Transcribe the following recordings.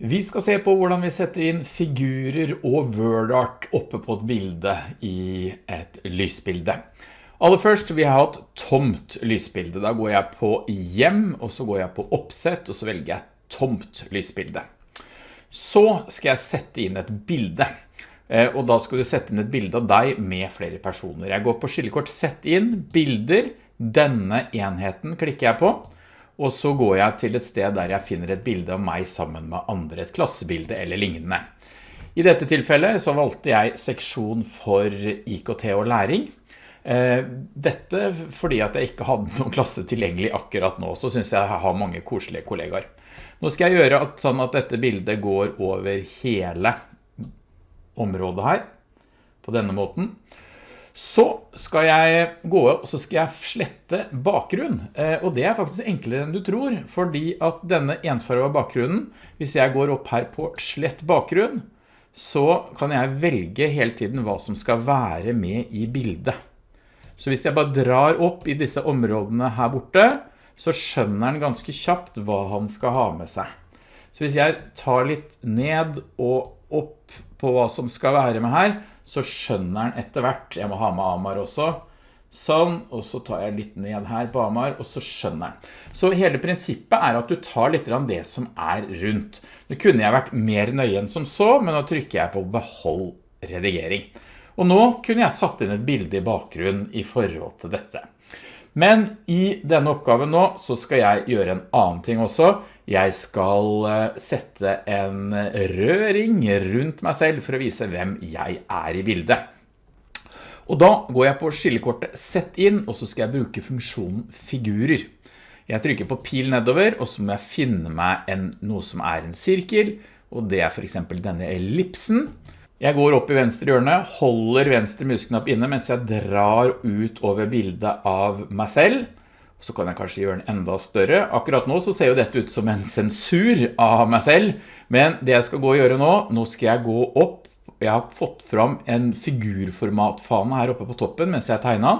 Vi skal se på hvordan vi setter inn figurer og wordart oppe på et bilde i et lysbilde. Aller først vi har hatt tomt lysbilde. Da går jeg på hjem, og så går jeg på oppsett, og så velger jeg tomt lysbilde. Så skal jeg sette inn et bilde. Eh, og da skal du sette inn et bilde av deg med flere personer. Jeg går på skillekort, sett inn bilder. Denne enheten klikker jeg på og så går jeg til et sted der jeg finner et bilde av meg sammen med andre, et klassebilde eller lignende. I dette tilfellet så valgte jeg seksjon for IKT og læring. Eh, dette fordi at jeg ikke hadde noen klasse tilgjengelig akkurat nå, så synes jeg jeg har mange koselige kollegaer. Nå skal jeg gjøre at, sånn at dette bildet går over hele området her, på denne måten. Så skal jeg gå og så skal jeg slette bakgrunn, eh, og det er faktisk enklere enn du tror, fordi at denne ensfarva bakgrunnen, hvis jeg går opp her på slett bakgrunn, så kan jeg velge hele tiden hva som skal være med i bildet. Så hvis jeg bare drar opp i disse områdene her borte, så skjønner han ganske kjapt hva han skal ha med seg. Så hvis jeg tar litt ned og opp på hva som skal være med her, så skjønner han etter hvert, jeg må ha med Amar også, sånn, og så tar jeg litt ned her på Amar, og så skjønner han. Så hele prinsippet er at du tar litt av det som er rundt. Nå kunne jeg vært mer nøye enn som så, men nå trykker jeg på behold redigering. Og nå kunne jeg satt inn et bilde i bakgrunnen i forhold til dette. Men i denne oppgaven nå så skal jeg gjøre en annen ting også. Jeg skal eh, sette en rød ring rundt meg selv for å vise hvem jeg er i bildet. Og da går jeg på skillekortet Sett inn, og så skal jeg bruke funksjonen Figurer. Jeg trykker på pil nedover, og så må jeg finne meg en, noe som er en sirkel, og det er for eksempel denne ellipsen. Jeg går opp i venstre hjørne, holder venstre musknapp inne mens jeg drar ut over bildet av meg selv. Så kan jeg kanskje gjøre den enda større. Akkurat nå så ser jo dette ut som en sensur av meg selv, men det jeg skal gå og gjøre nå, nå skal jeg gå opp. Jeg har fått fram en figurformatfane her oppe på toppen mens jeg tegner den.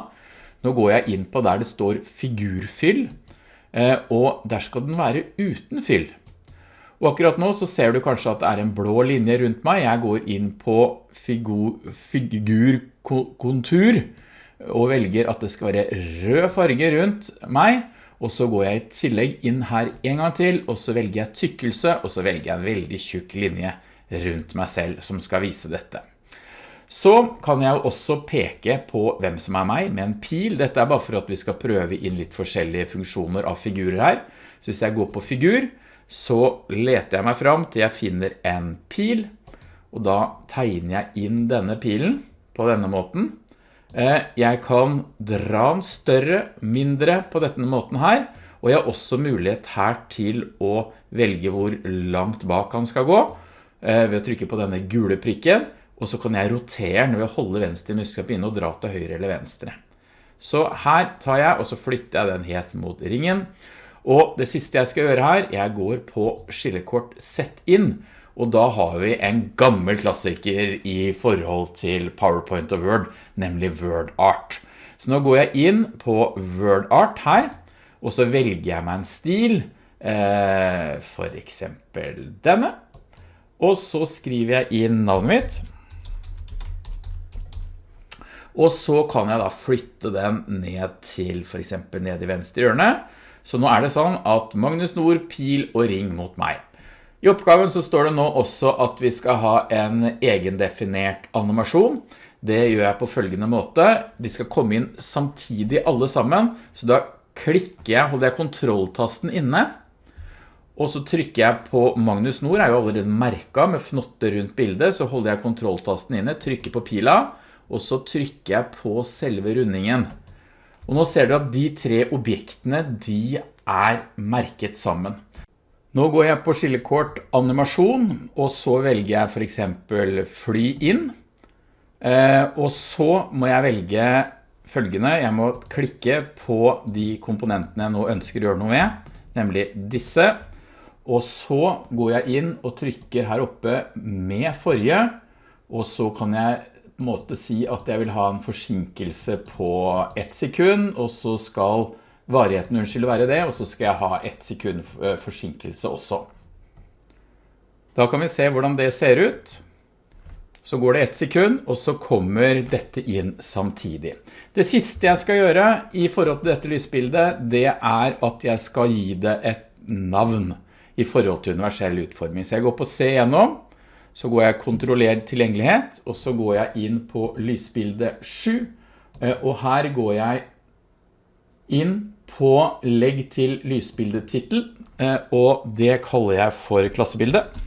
Nå går jeg inn på der det står figurfyll, eh, og der skal den være uten fyll. Og akkurat nå så ser du kanskje at det er en blå linje rundt meg. Jeg går inn på figurkontur og velger at det skal være rød farge rundt meg. Og så går jeg i tillegg inn her en gang til, og så velger jeg tykkelse, og så velger jeg en veldig tjukk linje rundt meg selv som skal vise dette. Så kan jeg også peke på hvem som er meg med en pil. Dette er bare for at vi skal prøve inn litt forskjellige funksjoner av figurer her. Så hvis jeg går på figur, så leter jeg meg fram til jeg finner en pil, og da tegner jeg inn denne pilen på denne måten. Eh, jeg kan dra den større, mindre på denne måten her, og jeg har også mulighet her til å velge hvor langt bak han skal gå, eh, ved å trykke på denne gule prikken, og så kan jeg rotere den ved å holde venstre muskelknapp inne og dra til høyre eller venstre. Så her tar jeg, og så flytter jeg den helt mot ringen, og det siste jeg skal gjøre her, jeg går på skillekort Sett inn, og da har vi en gammel klassiker i forhold til PowerPoint og Word, nemlig WordArt. Så nå går jeg inn på WordArt her, og så velger jeg meg en stil, eh, for eksempel denne. Og så skriver jeg inn navnet mitt. Og så kan jeg da flytte den ned til for eksempel ned i venstre hjørne. Så nå er det sånn at Magnus Nord, pil og ring mot meg. I oppgaven så står det nå også at vi skal ha en egendefinert animasjon. Det gjør jeg på følgende måte. De skal komme inn samtidig alle sammen, så da klikker jeg, holder jeg kontrolltasten inne, og så trykker jeg på Magnus Nord, er jo allerede merket med fnotte rundt bildet, så holder jeg kontrolltasten inne, trykker på pila, og så trykker jeg på selve rundingen. Og nå ser du at de tre objektene, de er merket sammen. Nå går jeg på skillekort animasjon, og så velger jeg for eksempel fly inn. Eh, og så må jeg velge følgende. Jeg må klikke på de komponentene jeg nå ønsker å gjøre noe med, nemlig disse. Og så går jeg inn og trykker her oppe med forrige, og så kan jeg på en måte si at jeg vil ha en forsinkelse på ett sekund, og så skal varigheten unnskyld være det, og så skal jeg ha ett sekund eh, forsinkelse også. Da kan vi se hvordan det ser ut. Så går det ett sekund, og så kommer dette inn samtidig. Det siste jeg skal gjøre i forhold til dette lysbildet, det er at jeg skal gi det et navn i forhold til universell utforming. Så jeg går på se gjennom, så går jeg kontrollert tilgjengelighet, og så går jeg inn på lysbildet 7, eh, og her går jeg inn på legg til lysbildetitel, eh, og det kaller jeg for klassebildet.